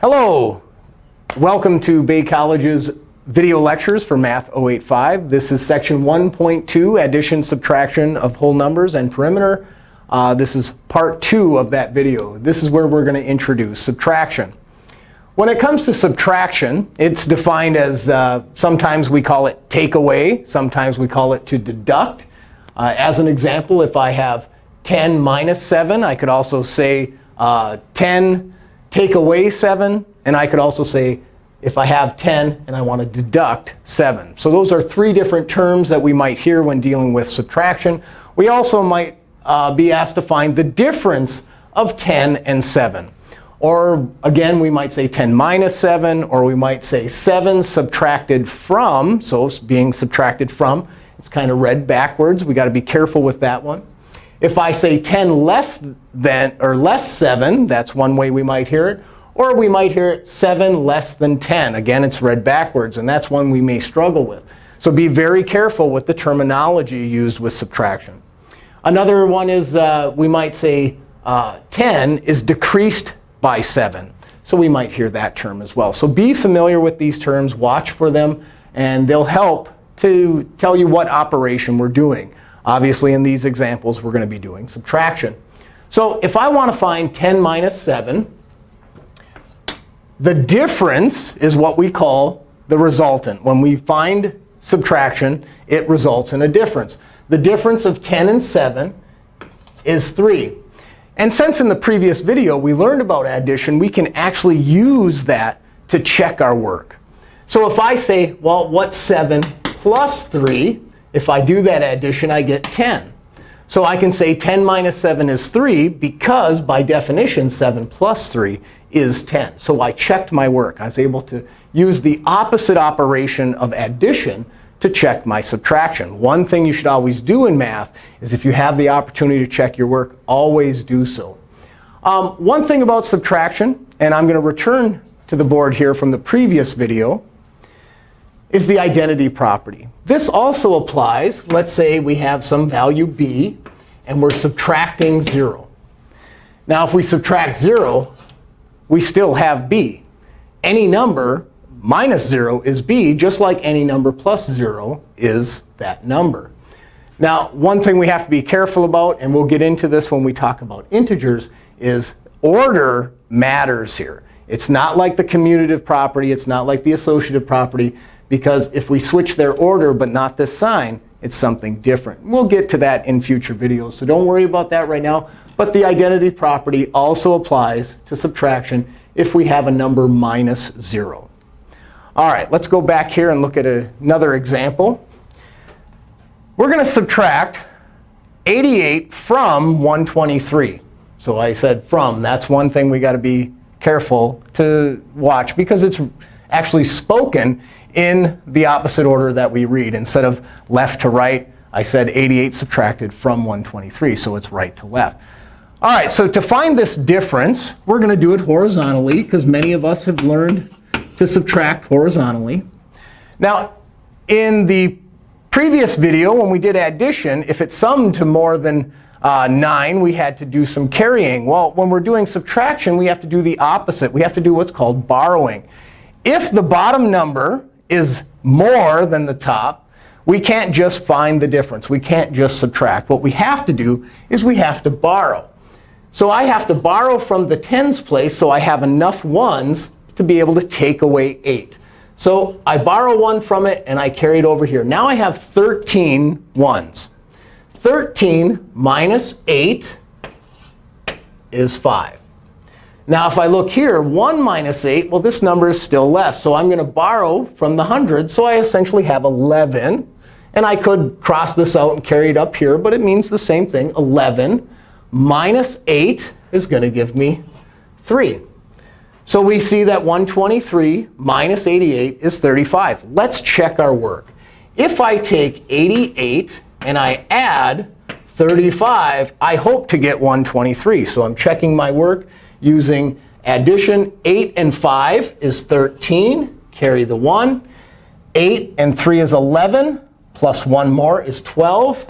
Hello. Welcome to Bay College's video lectures for Math 085. This is section 1.2, addition, subtraction of whole numbers and perimeter. Uh, this is part two of that video. This is where we're going to introduce subtraction. When it comes to subtraction, it's defined as uh, sometimes we call it take away. Sometimes we call it to deduct. Uh, as an example, if I have 10 minus 7, I could also say uh, 10 take away 7. And I could also say if I have 10 and I want to deduct 7. So those are three different terms that we might hear when dealing with subtraction. We also might uh, be asked to find the difference of 10 and 7. Or again, we might say 10 minus 7, or we might say 7 subtracted from. So being subtracted from, it's kind of read backwards. We've got to be careful with that one. If I say 10 less than or less 7, that's one way we might hear it. Or we might hear it 7 less than 10. Again, it's read backwards. And that's one we may struggle with. So be very careful with the terminology used with subtraction. Another one is uh, we might say uh, 10 is decreased by 7. So we might hear that term as well. So be familiar with these terms. Watch for them. And they'll help to tell you what operation we're doing. Obviously, in these examples, we're going to be doing subtraction. So if I want to find 10 minus 7, the difference is what we call the resultant. When we find subtraction, it results in a difference. The difference of 10 and 7 is 3. And since in the previous video we learned about addition, we can actually use that to check our work. So if I say, well, what's 7 plus 3? If I do that addition, I get 10. So I can say 10 minus 7 is 3 because, by definition, 7 plus 3 is 10. So I checked my work. I was able to use the opposite operation of addition to check my subtraction. One thing you should always do in math is if you have the opportunity to check your work, always do so. Um, one thing about subtraction, and I'm going to return to the board here from the previous video, is the identity property. This also applies. Let's say we have some value b, and we're subtracting 0. Now, if we subtract 0, we still have b. Any number minus 0 is b, just like any number plus 0 is that number. Now, one thing we have to be careful about, and we'll get into this when we talk about integers, is order matters here. It's not like the commutative property. It's not like the associative property. Because if we switch their order but not this sign, it's something different. We'll get to that in future videos. So don't worry about that right now. But the identity property also applies to subtraction if we have a number minus 0. All right, let's go back here and look at another example. We're going to subtract 88 from 123. So I said from. That's one thing we got to be careful to watch because it's actually spoken in the opposite order that we read. Instead of left to right, I said 88 subtracted from 123. So it's right to left. All right, so to find this difference, we're going to do it horizontally, because many of us have learned to subtract horizontally. Now, in the previous video, when we did addition, if it summed to more than uh, 9, we had to do some carrying. Well, when we're doing subtraction, we have to do the opposite. We have to do what's called borrowing. If the bottom number is more than the top, we can't just find the difference. We can't just subtract. What we have to do is we have to borrow. So I have to borrow from the tens place so I have enough ones to be able to take away 8. So I borrow 1 from it, and I carry it over here. Now I have 13 ones. 13 minus 8 is 5. Now, if I look here, 1 minus 8, well, this number is still less. So I'm going to borrow from the 100. So I essentially have 11. And I could cross this out and carry it up here. But it means the same thing. 11 minus 8 is going to give me 3. So we see that 123 minus 88 is 35. Let's check our work. If I take 88 and I add 35, I hope to get 123. So I'm checking my work using addition. 8 and 5 is 13. Carry the 1. 8 and 3 is 11. Plus 1 more is 12.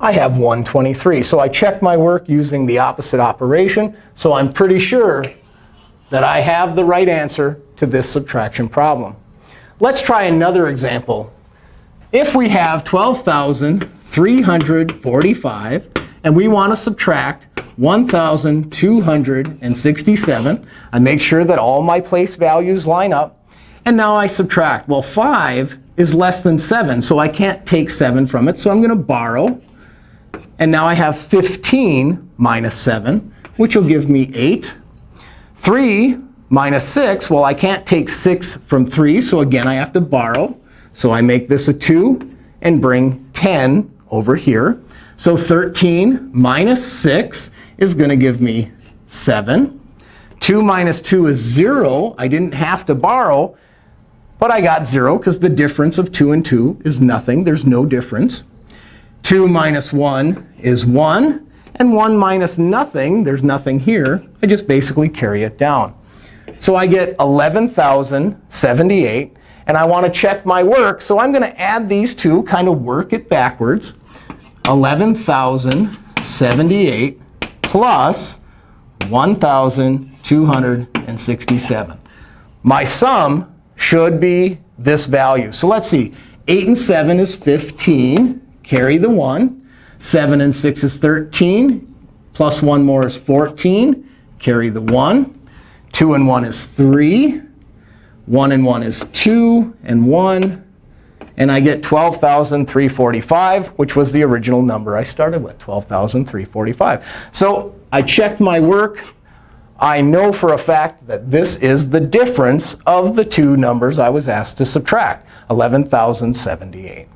I have 123. So I checked my work using the opposite operation. So I'm pretty sure that I have the right answer to this subtraction problem. Let's try another example. If we have 12,345, and we want to subtract 1,267, I make sure that all my place values line up. And now I subtract. Well, 5 is less than 7, so I can't take 7 from it. So I'm going to borrow. And now I have 15 minus 7, which will give me 8. 3 minus 6, well, I can't take 6 from 3. So again, I have to borrow. So I make this a 2 and bring 10 over here. So 13 minus 6 is going to give me 7. 2 minus 2 is 0. I didn't have to borrow. But I got 0 because the difference of 2 and 2 is nothing. There's no difference. 2 minus 1 is 1. And 1 minus nothing, there's nothing here. I just basically carry it down. So I get 11,078. And I want to check my work. So I'm going to add these two, kind of work it backwards. 11,078 plus 1,267. My sum should be this value. So let's see. 8 and 7 is 15. Carry the 1. 7 and 6 is 13. Plus 1 more is 14. Carry the 1. 2 and 1 is 3. 1 and 1 is 2 and 1. And I get 12,345, which was the original number I started with, 12,345. So I checked my work. I know for a fact that this is the difference of the two numbers I was asked to subtract, 11,078.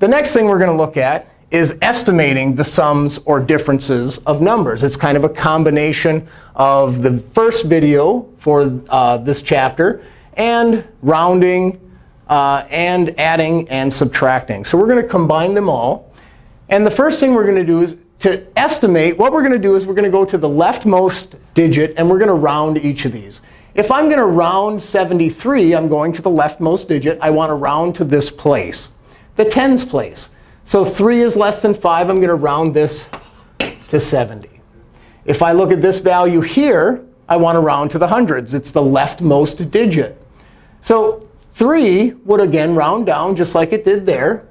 The next thing we're going to look at is estimating the sums or differences of numbers. It's kind of a combination of the first video for uh, this chapter and rounding Uh, and adding and subtracting. So we're going to combine them all. And the first thing we're going to do is to estimate, what we're going to do is we're going to go to the leftmost digit, and we're going to round each of these. If I'm going to round 73, I'm going to the leftmost digit. I want to round to this place, the tens place. So 3 is less than 5. I'm going to round this to 70. If I look at this value here, I want to round to the hundreds. It's the leftmost digit. So 3 would, again, round down just like it did there.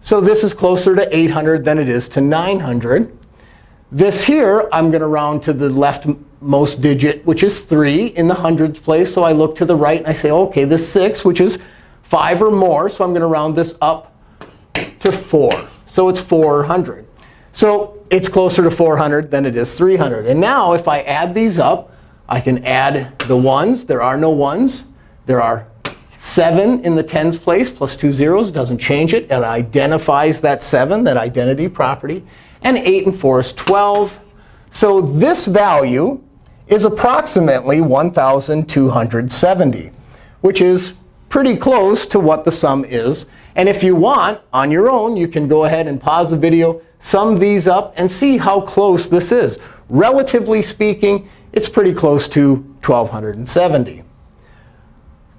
So this is closer to 800 than it is to 900. This here, I'm going to round to the leftmost digit, which is 3 in the hundreds place. So I look to the right and I say, OK, this 6, which is 5 or more. So I'm going to round this up to 4. So it's 400. So it's closer to 400 than it is 300. And now if I add these up, I can add the ones. There are no ones. There are 7 in the tens place plus two zeros doesn't change it. It identifies that 7, that identity property. And 8 and 4 is 12. So this value is approximately 1,270, which is pretty close to what the sum is. And if you want, on your own, you can go ahead and pause the video, sum these up, and see how close this is. Relatively speaking, it's pretty close to 1,270.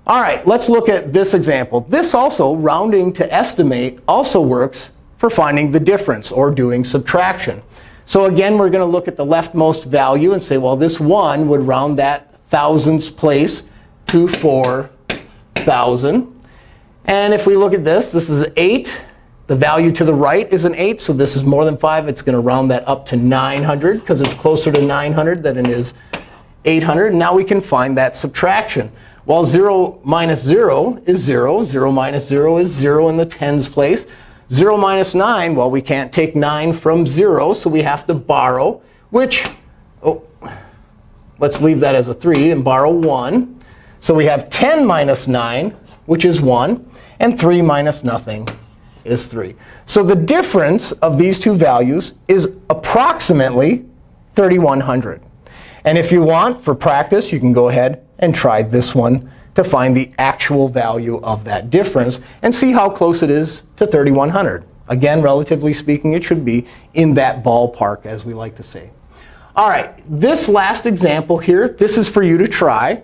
All right, let's look at this example. This also, rounding to estimate, also works for finding the difference or doing subtraction. So again, we're going to look at the leftmost value and say, well, this 1 would round that thousands place to 4,000. And if we look at this, this is 8. The value to the right is an 8. So this is more than 5. It's going to round that up to 900 because it's closer to 900 than it is 800. And now we can find that subtraction. Well, 0 minus 0 is 0. 0 minus 0 is 0 in the tens place. 0 minus 9, well, we can't take 9 from 0, so we have to borrow, which, oh, let's leave that as a 3 and borrow 1. So we have 10 minus 9, which is 1. And 3 minus nothing is 3. So the difference of these two values is approximately 3,100. And if you want, for practice, you can go ahead and try this one to find the actual value of that difference and see how close it is to 3,100. Again, relatively speaking, it should be in that ballpark, as we like to say. All right, this last example here, this is for you to try.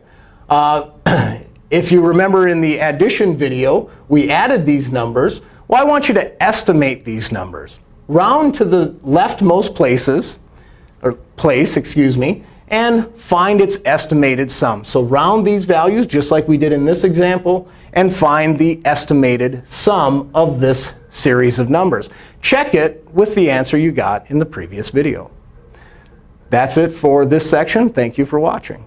Uh, if you remember in the addition video, we added these numbers. Well, I want you to estimate these numbers. Round to the leftmost places, or place, excuse me, and find its estimated sum. So round these values, just like we did in this example, and find the estimated sum of this series of numbers. Check it with the answer you got in the previous video. That's it for this section. Thank you for watching.